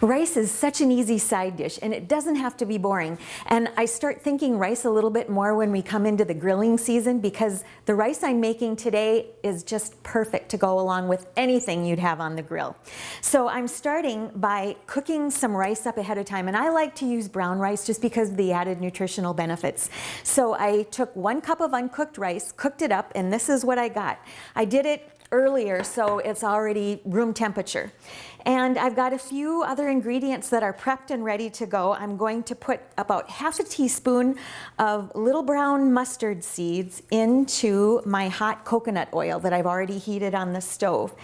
Rice is such an easy side dish and it doesn't have to be boring. And I start thinking rice a little bit more when we come into the grilling season because the rice I'm making today is just perfect to go along with anything you'd have on the grill. So I'm starting by cooking some rice up ahead of time and I like to use brown rice just because of the added nutritional benefits. So I took one cup of uncooked rice, cooked it up, and this is what I got. I did it earlier so it's already room temperature. And I've got a few other ingredients that are prepped and ready to go. I'm going to put about half a teaspoon of little brown mustard seeds into my hot coconut oil that I've already heated on the stove.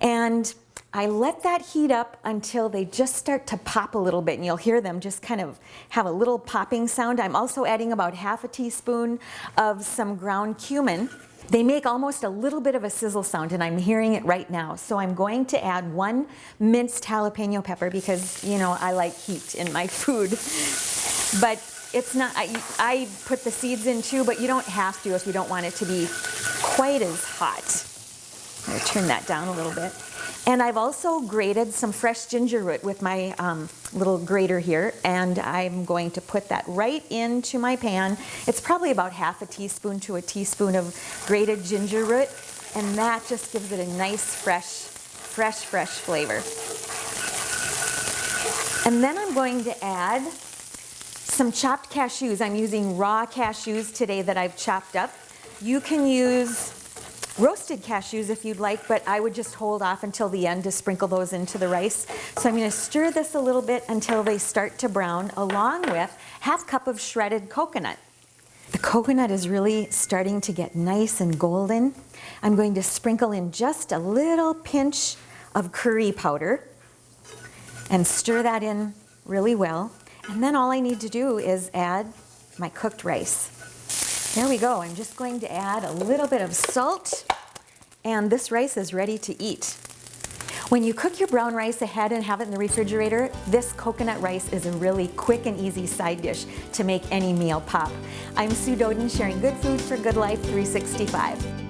And I let that heat up until they just start to pop a little bit and you'll hear them just kind of have a little popping sound. I'm also adding about half a teaspoon of some ground cumin they make almost a little bit of a sizzle sound and I'm hearing it right now. So I'm going to add one minced jalapeno pepper because, you know, I like heat in my food. But it's not, I, I put the seeds in too, but you don't have to if you don't want it to be quite as hot. I'm gonna turn that down a little bit. And I've also grated some fresh ginger root with my um, little grater here, and I'm going to put that right into my pan. It's probably about half a teaspoon to a teaspoon of grated ginger root, and that just gives it a nice, fresh, fresh, fresh flavor. And then I'm going to add some chopped cashews. I'm using raw cashews today that I've chopped up. You can use roasted cashews if you'd like, but I would just hold off until the end to sprinkle those into the rice. So I'm gonna stir this a little bit until they start to brown, along with half cup of shredded coconut. The coconut is really starting to get nice and golden. I'm going to sprinkle in just a little pinch of curry powder and stir that in really well. And then all I need to do is add my cooked rice. There we go. I'm just going to add a little bit of salt and this rice is ready to eat. When you cook your brown rice ahead and have it in the refrigerator, this coconut rice is a really quick and easy side dish to make any meal pop. I'm Sue Doeden sharing good food for good life 365.